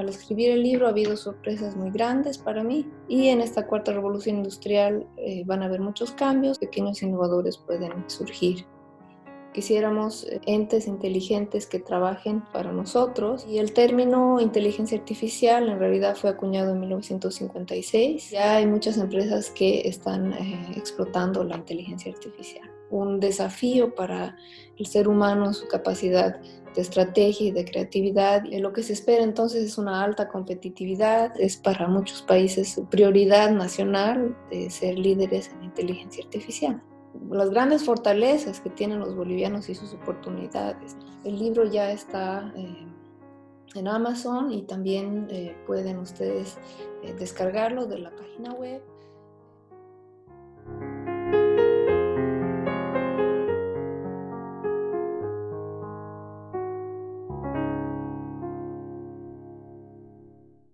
Al escribir el libro ha habido sorpresas muy grandes para mí y en esta cuarta revolución industrial eh, van a haber muchos cambios, pequeños innovadores pueden surgir. Quisiéramos eh, entes inteligentes que trabajen para nosotros y el término inteligencia artificial en realidad fue acuñado en 1956. Ya hay muchas empresas que están eh, explotando la inteligencia artificial. Un desafío para el ser humano, su capacidad de estrategia y de creatividad. Lo que se espera entonces es una alta competitividad, es para muchos países prioridad nacional de ser líderes en inteligencia artificial las grandes fortalezas que tienen los bolivianos y sus oportunidades. El libro ya está eh, en Amazon y también eh, pueden ustedes eh, descargarlo de la página web.